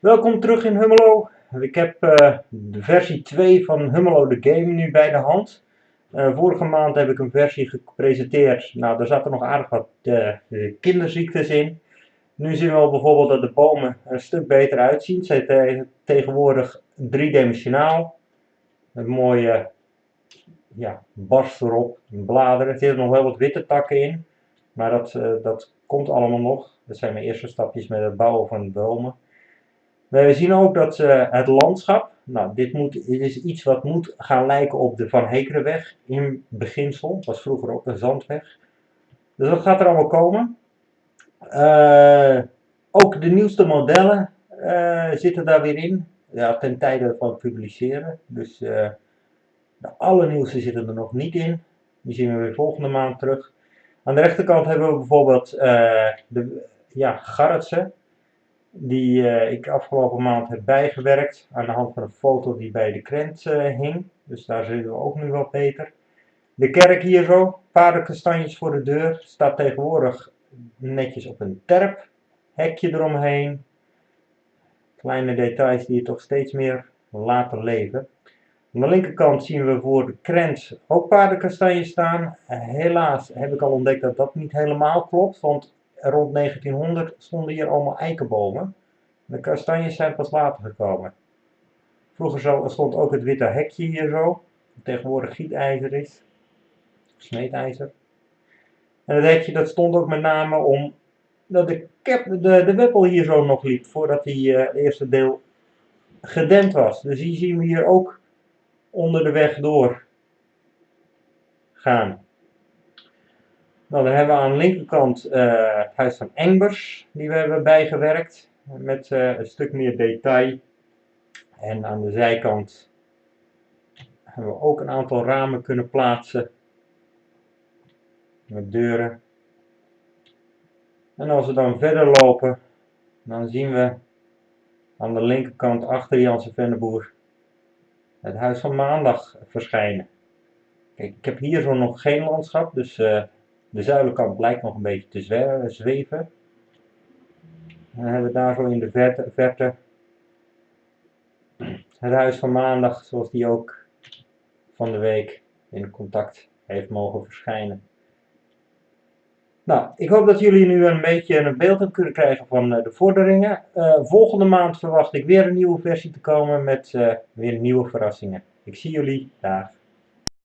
Welkom terug in Hummelo. Ik heb uh, de versie 2 van Hummelo the Game nu bij de hand. Uh, vorige maand heb ik een versie gepresenteerd. Nou, daar zaten nog aardig wat uh, kinderziektes in. Nu zien we bijvoorbeeld dat de bomen er een stuk beter uitzien. Ze zijn tegenwoordig driedimensionaal. Een mooie ja, barst erop, bladeren. Er zitten nog wel wat witte takken in. Maar dat, dat komt allemaal nog. Dat zijn mijn eerste stapjes met het bouwen van de bomen. We zien ook dat uh, het landschap, nou dit, moet, is iets wat moet gaan lijken op de Van Hekerenweg in beginsel. Het was vroeger ook een zandweg. Dus dat gaat er allemaal komen. Uh, ook de nieuwste modellen uh, zitten daar weer in. Ja, ten tijde van publiceren. Dus de allernieuwste zitten er nog niet in. Die zien we weer volgende maand terug. Aan de rechterkant hebben we bijvoorbeeld de ja, Garretsen die uh, ik afgelopen maand heb bijgewerkt aan de hand van een foto die bij de krent uh, hing. Dus daar zitten we ook nu wat beter. De kerk hier zo, paardenkastanjes voor de deur, staat tegenwoordig netjes op een terp. Hekje eromheen. Kleine details die je toch steeds meer laten leven. Aan de linkerkant zien we voor de krent ook paardenkastanjes staan. Helaas heb ik al ontdekt dat dat niet helemaal klopt, want rond 1900 stonden hier allemaal eikenbomen. De kastanjes zijn pas later gekomen. Vroeger stond ook het witte hekje hier zo, tegenwoordig gietijzer is, smeedijzer. En het hekje dat stond ook met name om dat de, cap, de, de weppel hier zo nog liep, voordat die uh, eerste deel gedempt was. Dus die zien we hier ook onder de weg door gaan. Nou, dan hebben we aan de linkerkant uh, het huis van Engbers, die we hebben bijgewerkt, met uh, een stuk meer detail. En aan de zijkant hebben we ook een aantal ramen kunnen plaatsen, met deuren. En als we dan verder lopen, dan zien we aan de linkerkant achter Janse Venneboer het huis van maandag verschijnen. Kijk, ik heb hier zo nog geen landschap, dus uh, de zuilenkant blijkt nog een beetje te zweven. En dan hebben we daar zo in de verte, verte het huis van maandag, zoals die ook van de week in contact heeft mogen verschijnen. Nou, ik hoop dat jullie nu een beetje een beeld kunnen krijgen van eh, de vorderingen. Uh, volgende maand verwacht ik weer een nieuwe versie te komen met uh, weer nieuwe verrassingen. Ik zie jullie daar.